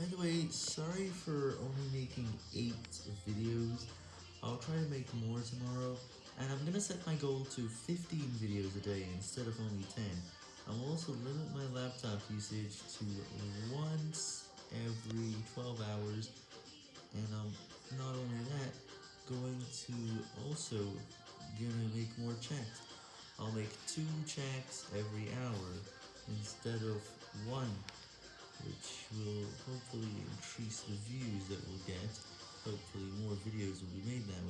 By the way, sorry for only making 8 videos, I'll try to make more tomorrow, and I'm gonna set my goal to 15 videos a day instead of only 10. I'll also limit my laptop usage to once every 12 hours, and I'm not only that, going to also gonna make more checks. I'll make 2 checks every hour instead of 1 which will hopefully increase the views that we'll get. Hopefully more videos will be made that way,